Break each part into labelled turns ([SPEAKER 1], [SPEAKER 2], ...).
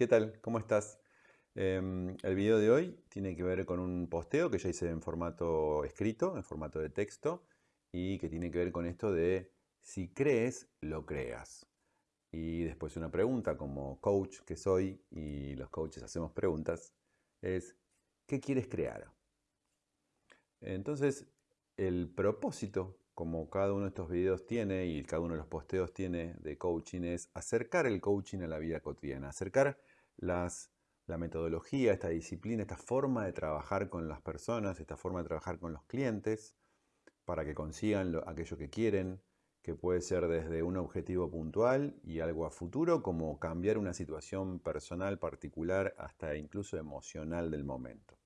[SPEAKER 1] ¿Qué tal? ¿Cómo estás? Em, el video de hoy tiene que ver con un posteo que ya hice en formato escrito, en formato de texto, y que tiene que ver con esto de si crees, lo creas. Y después una pregunta como coach que soy, y los coaches hacemos preguntas, es ¿qué quieres crear? Entonces, el propósito como cada uno de estos videos tiene y cada uno de los posteos tiene de coaching, es acercar el coaching a la vida cotidiana, acercar las, la metodología, esta disciplina, esta forma de trabajar con las personas, esta forma de trabajar con los clientes, para que consigan aquello que quieren, que puede ser desde un objetivo puntual y algo a futuro, como cambiar una situación personal particular hasta incluso emocional del momento.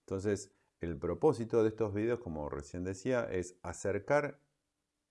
[SPEAKER 1] Entonces, el propósito de estos videos, como recién decía, es acercar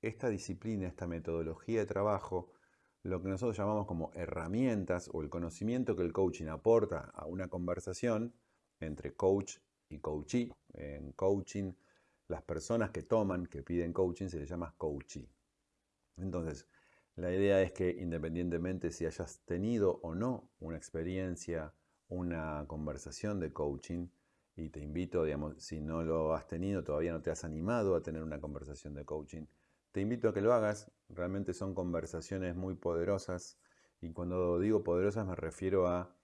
[SPEAKER 1] esta disciplina, esta metodología de trabajo, lo que nosotros llamamos como herramientas o el conocimiento que el coaching aporta a una conversación entre coach y coachee. En coaching, las personas que toman, que piden coaching, se les llama coachee. Entonces, la idea es que independientemente si hayas tenido o no una experiencia, una conversación de coaching, y te invito, digamos, si no lo has tenido, todavía no te has animado a tener una conversación de coaching, te invito a que lo hagas. Realmente son conversaciones muy poderosas y cuando digo poderosas me refiero a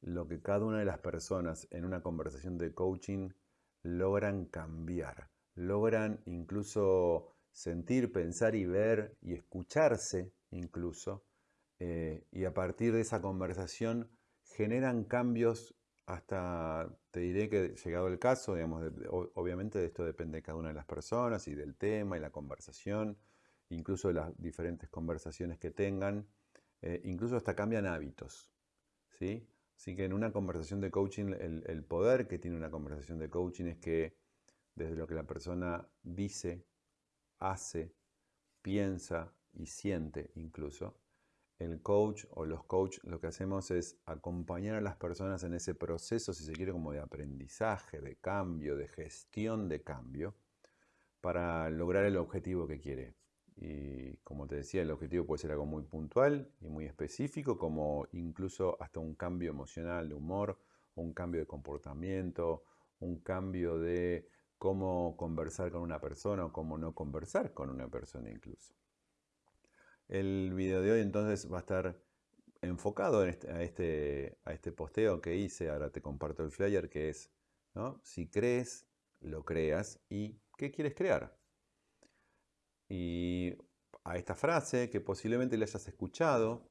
[SPEAKER 1] lo que cada una de las personas en una conversación de coaching logran cambiar, logran incluso sentir, pensar y ver y escucharse incluso, eh, y a partir de esa conversación generan cambios hasta te diré que llegado el caso, digamos, obviamente de esto depende de cada una de las personas y del tema y la conversación, incluso de las diferentes conversaciones que tengan, eh, incluso hasta cambian hábitos, ¿sí? Así que en una conversación de coaching, el, el poder que tiene una conversación de coaching es que desde lo que la persona dice, hace, piensa y siente incluso, el coach o los coaches lo que hacemos es acompañar a las personas en ese proceso, si se quiere, como de aprendizaje, de cambio, de gestión de cambio, para lograr el objetivo que quiere. Y como te decía, el objetivo puede ser algo muy puntual y muy específico, como incluso hasta un cambio emocional de humor, un cambio de comportamiento, un cambio de cómo conversar con una persona o cómo no conversar con una persona incluso. El video de hoy entonces va a estar enfocado este, a, este, a este posteo que hice, ahora te comparto el flyer, que es, si crees, lo creas y ¿qué quieres crear? Y a esta frase que posiblemente le hayas escuchado,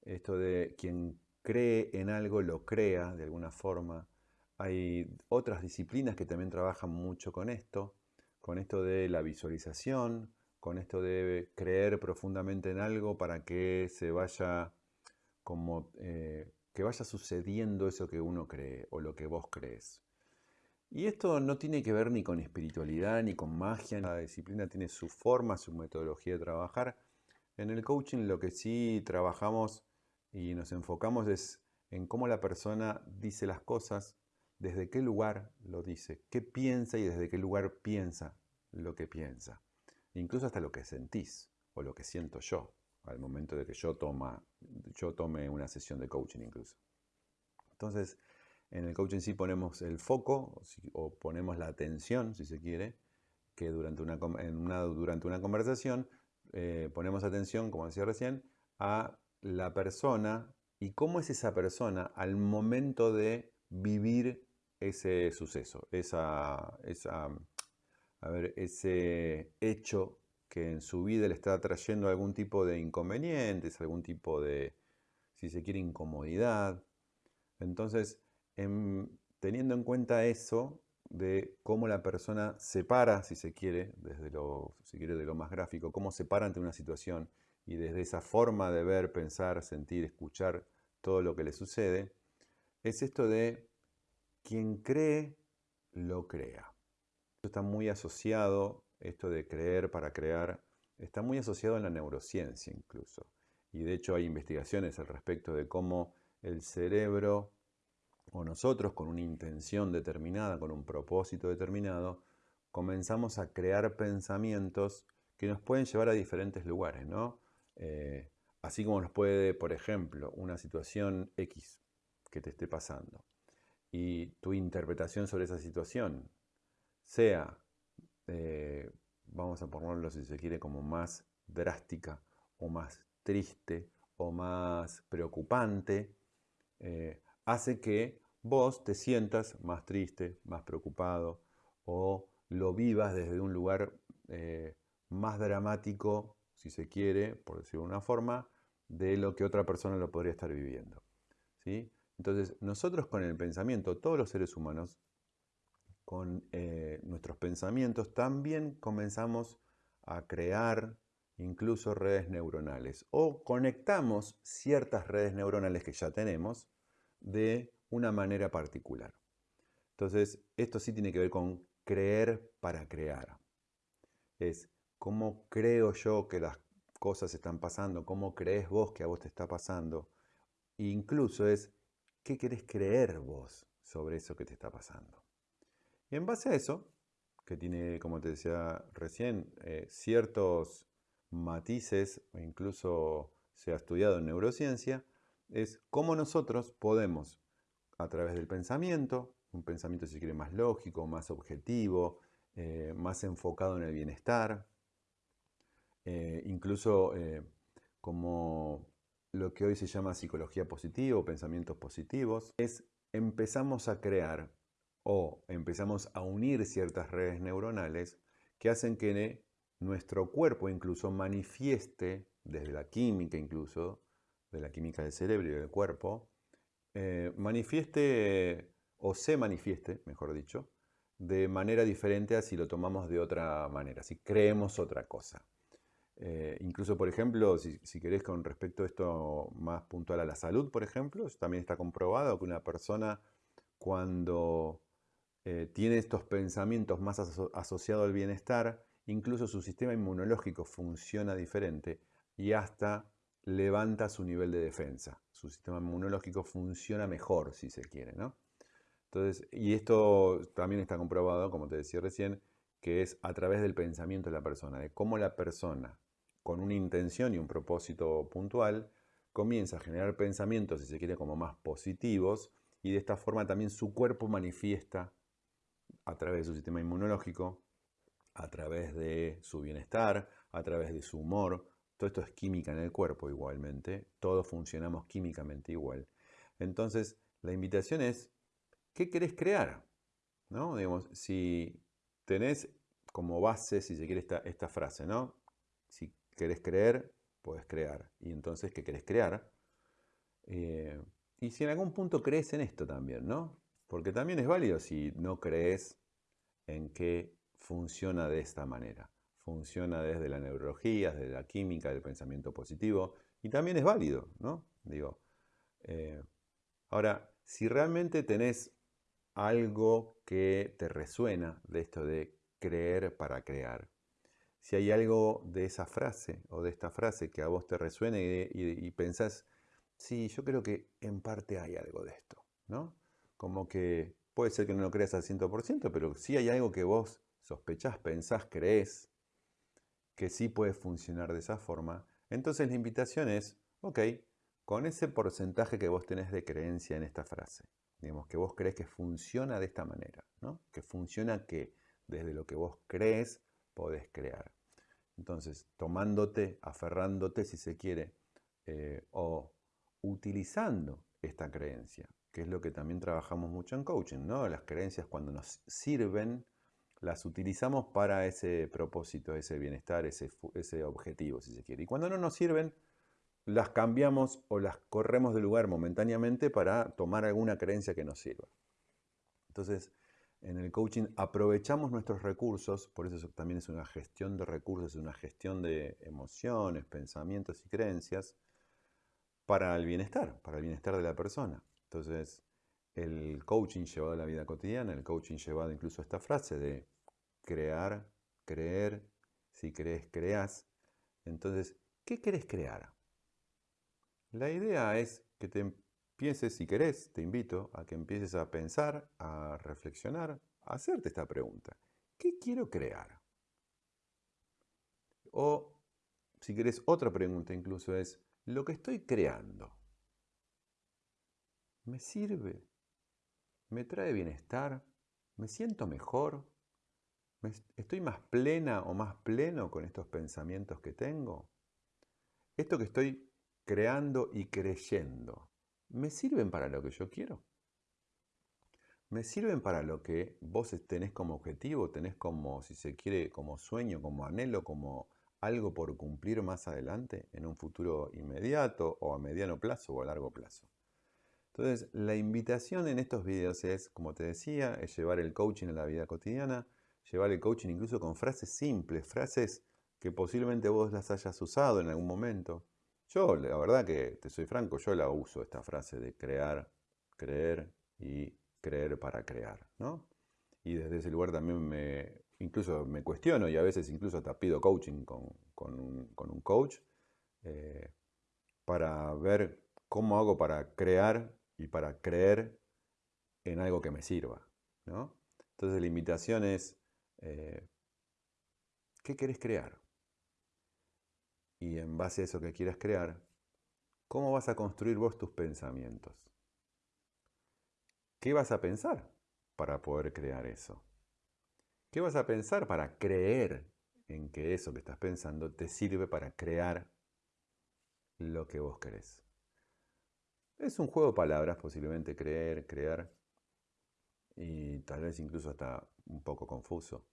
[SPEAKER 1] esto de quien cree en algo lo crea de alguna forma. Hay otras disciplinas que también trabajan mucho con esto, con esto de la visualización, con esto de creer profundamente en algo para que se vaya como eh, que vaya sucediendo eso que uno cree o lo que vos crees. Y esto no tiene que ver ni con espiritualidad ni con magia, la disciplina tiene su forma, su metodología de trabajar. En el coaching lo que sí trabajamos y nos enfocamos es en cómo la persona dice las cosas, desde qué lugar lo dice, qué piensa y desde qué lugar piensa lo que piensa incluso hasta lo que sentís o lo que siento yo al momento de que yo, toma, yo tome una sesión de coaching incluso. Entonces, en el coaching sí ponemos el foco o ponemos la atención, si se quiere, que durante una, durante una conversación eh, ponemos atención, como decía recién, a la persona y cómo es esa persona al momento de vivir ese suceso, esa, esa a ver, ese hecho que en su vida le está trayendo algún tipo de inconvenientes, algún tipo de, si se quiere, incomodidad. Entonces, teniendo en cuenta eso, de cómo la persona se para, si se quiere, desde lo, si quiere, de lo más gráfico, cómo se para ante una situación y desde esa forma de ver, pensar, sentir, escuchar todo lo que le sucede, es esto de quien cree, lo crea está muy asociado, esto de creer para crear, está muy asociado en la neurociencia incluso. Y de hecho hay investigaciones al respecto de cómo el cerebro o nosotros con una intención determinada, con un propósito determinado, comenzamos a crear pensamientos que nos pueden llevar a diferentes lugares, ¿no? Eh, así como nos puede, por ejemplo, una situación X, que te esté pasando y tu interpretación sobre esa situación sea, eh, vamos a ponerlo si se quiere, como más drástica o más triste o más preocupante, eh, hace que vos te sientas más triste, más preocupado o lo vivas desde un lugar eh, más dramático, si se quiere, por decirlo de una forma, de lo que otra persona lo podría estar viviendo. ¿sí? Entonces, nosotros con el pensamiento, todos los seres humanos, con eh, nuestros pensamientos, también comenzamos a crear incluso redes neuronales o conectamos ciertas redes neuronales que ya tenemos de una manera particular. Entonces, esto sí tiene que ver con creer para crear. Es cómo creo yo que las cosas están pasando, cómo crees vos que a vos te está pasando. E incluso es qué querés creer vos sobre eso que te está pasando. Y en base a eso, que tiene, como te decía recién, eh, ciertos matices, o incluso se ha estudiado en neurociencia, es cómo nosotros podemos, a través del pensamiento, un pensamiento si quiere más lógico, más objetivo, eh, más enfocado en el bienestar, eh, incluso como lo que hoy se llama psicología positiva o pensamientos positivos, es empezamos a crear o empezamos a unir ciertas redes neuronales que hacen que nuestro cuerpo incluso manifieste, desde la química incluso, de la química del cerebro y del cuerpo, eh, manifieste o se manifieste, mejor dicho, de manera diferente a si lo tomamos de otra manera, si creemos otra cosa. Eh, incluso, por ejemplo, si, querés con respecto a esto más puntual a la salud, por ejemplo, también está comprobado que una persona cuando eh, tiene estos pensamientos más asociados al bienestar, incluso su sistema inmunológico funciona diferente y hasta levanta su nivel de defensa. Su sistema inmunológico funciona mejor, si se quiere, ¿no? Entonces, y esto también está comprobado, como te decía recién, que es a través del pensamiento de la persona, de cómo la persona, con una intención y un propósito puntual, comienza a generar pensamientos, si se quiere, como más positivos, y de esta forma también su cuerpo manifiesta a través de su sistema inmunológico, a través de su bienestar, a través de su humor, todo esto es química en el cuerpo igualmente, todos funcionamos químicamente igual. Entonces, la invitación es, ¿qué querés crear? ¿No? Digamos, si tenés como base, si se quiere, esta, frase, ¿no? Si querés creer, puedes crear. Y entonces, ¿qué querés crear? Eh, y si en algún punto crees en esto también, ¿no? Porque también es válido si no crees en que funciona de esta manera funciona desde la neurología, desde la química, del pensamiento positivo, y también es válido, ¿no? Digo, eh, ahora, si realmente tenés algo que te resuena de esto de creer para crear, si hay algo de esa frase o de esta frase que a vos te resuene y, pensás, sí, yo creo que en parte hay algo de esto, ¿no? Como que puede ser que no lo creas al 100%, pero si hay algo que vos sospechás, pensás, crees, que sí puede funcionar de esa forma, entonces la invitación es, ok, con ese porcentaje que vos tenés de creencia en esta frase, digamos que vos crees que funciona de esta manera, ¿no? que funciona que desde lo que vos crees podés crear. Entonces, tomándote, aferrándote si se quiere, eh, o utilizando esta creencia, que es lo que también trabajamos mucho en coaching, ¿no? Las creencias cuando nos sirven las utilizamos para ese propósito, ese bienestar, ese, ese objetivo, si se quiere. Y cuando no nos sirven, las cambiamos o las corremos de lugar momentáneamente para tomar alguna creencia que nos sirva. Entonces, en el coaching aprovechamos nuestros recursos, por eso también es una gestión de recursos, una gestión de emociones, pensamientos y creencias para el bienestar, para el bienestar de la persona. Entonces, el coaching llevado a la vida cotidiana, el coaching llevado incluso a esta frase de crear, creer, si crees, creas. Entonces, ¿qué querés crear? La idea es que te empieces, si querés, te invito a que empieces a pensar, a reflexionar, a hacerte esta pregunta. ¿Qué quiero crear? O, si querés, otra pregunta incluso es, ¿lo que estoy creando ¿Me sirve? ¿Me trae bienestar? ¿Me siento mejor? ¿Estoy más plena o más pleno con estos pensamientos que tengo? ¿Esto que estoy creando y creyendo, ¿me sirven para lo que yo quiero? ¿Me sirven para lo que vos tenés como objetivo, tenés como, si se quiere, como sueño, como anhelo, como algo por cumplir más adelante, en un futuro inmediato o a mediano plazo o a largo plazo? Entonces, la invitación en estos videos es, como te decía, es llevar el coaching a la vida cotidiana, llevar el coaching incluso con frases simples, frases que posiblemente vos las hayas usado en algún momento. Yo, la verdad que te soy franco, yo la uso, esta frase de crear, creer y creer para crear, ¿no? Y desde ese lugar también me, incluso me cuestiono y a veces incluso hasta pido coaching con, un, coach eh, para ver cómo hago para crear y para creer en algo que me sirva, ¿no? Entonces la invitación es, eh, ¿qué querés crear? Y en base a eso que quieras crear, ¿cómo vas a construir vos tus pensamientos? ¿Qué vas a pensar para poder crear eso? ¿Qué vas a pensar para creer en que eso que estás pensando te sirve para crear lo que vos querés? Es un juego de palabras, posiblemente creer, crear, y tal vez incluso hasta un poco confuso.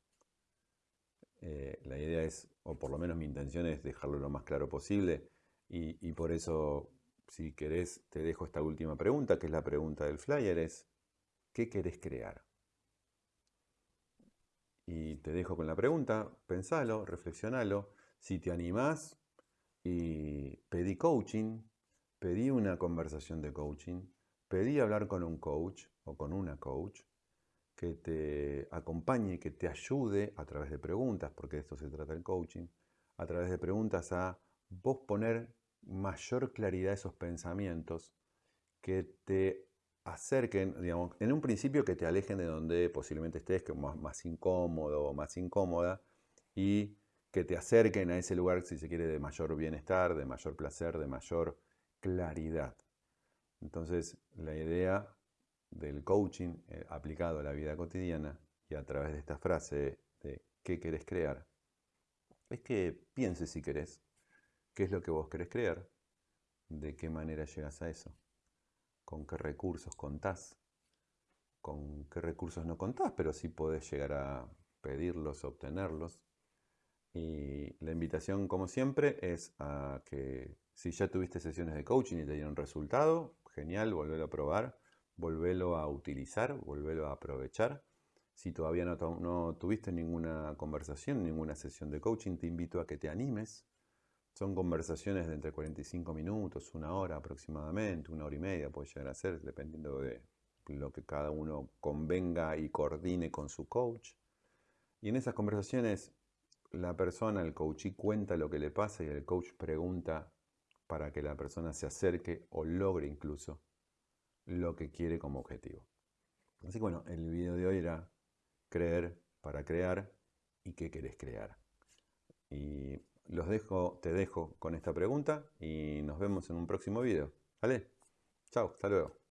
[SPEAKER 1] Eh, la idea es, o por lo menos mi intención es dejarlo lo más claro posible, y, y por eso, si querés, te dejo esta última pregunta, que es la pregunta del flyer, es ¿Qué querés crear? Y te dejo con la pregunta, pensalo, reflexionalo. Si te animás y pedí coaching, pedí una conversación de coaching, pedí hablar con un coach o con una coach que te acompañe, que te ayude a través de preguntas, porque de esto se trata el coaching, a través de preguntas a vos poner mayor claridad esos pensamientos que te acerquen, digamos, en un principio que te alejen de donde posiblemente estés, que más, más incómodo o más incómoda, y que te acerquen a ese lugar, si se quiere, de mayor bienestar, de mayor placer, de mayor claridad. Entonces, la idea del coaching eh, aplicado a la vida cotidiana y a través de esta frase de qué querés crear, es que pienses si querés, qué es lo que vos querés crear, de qué manera llegas a eso con qué recursos contás, con qué recursos no contás, pero sí podés llegar a pedirlos, obtenerlos. Y la invitación, como siempre, es a que si ya tuviste sesiones de coaching y te dieron resultado, genial, volvelo a probar, volvelo a utilizar, volvelo a aprovechar. Si todavía no, no tuviste ninguna conversación, ninguna sesión de coaching, te invito a que te animes, son conversaciones de entre 45 minutos, una hora aproximadamente, una hora y media puede llegar a ser, dependiendo de lo que cada uno convenga y coordine con su coach. Y en esas conversaciones la persona, el coachee, cuenta lo que le pasa y el coach pregunta para que la persona se acerque o logre incluso lo que quiere como objetivo. Así que bueno, el video de hoy era creer para crear y qué querés crear. Y los dejo, te dejo con esta pregunta y nos vemos en un próximo video. ¿Vale? Chao, hasta luego.